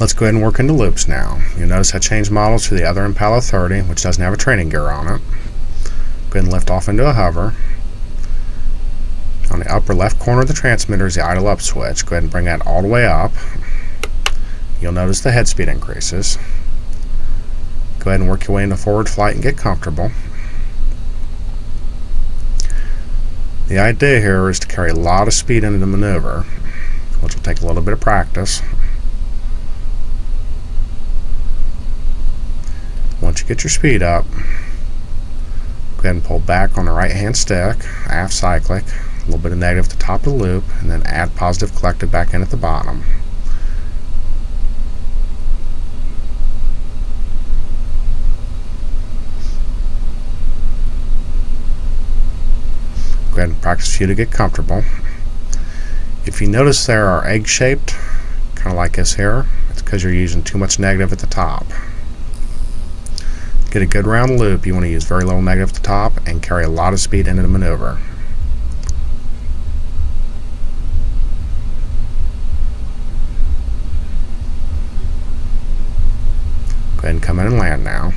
Let's go ahead and work into loops now. You'll notice I changed models to the other Impala 30, which doesn't have a training gear on it. Go ahead and lift off into a hover. On the upper left corner of the transmitter is the idle up switch. Go ahead and bring that all the way up. You'll notice the head speed increases. Go ahead and work your way into forward flight and get comfortable. The idea here is to carry a lot of speed into the maneuver, which will take a little bit of practice. Once you get your speed up, go ahead and pull back on the right hand stick, aft cyclic, a little bit of negative at the top of the loop, and then add positive collective back in at the bottom. Go ahead and practice few to get comfortable. If you notice there are egg shaped, kind of like this here, it's because you're using too much negative at the top. Get a good round loop, you want to use very little negative at the top and carry a lot of speed into the maneuver. Go ahead and come in and land now.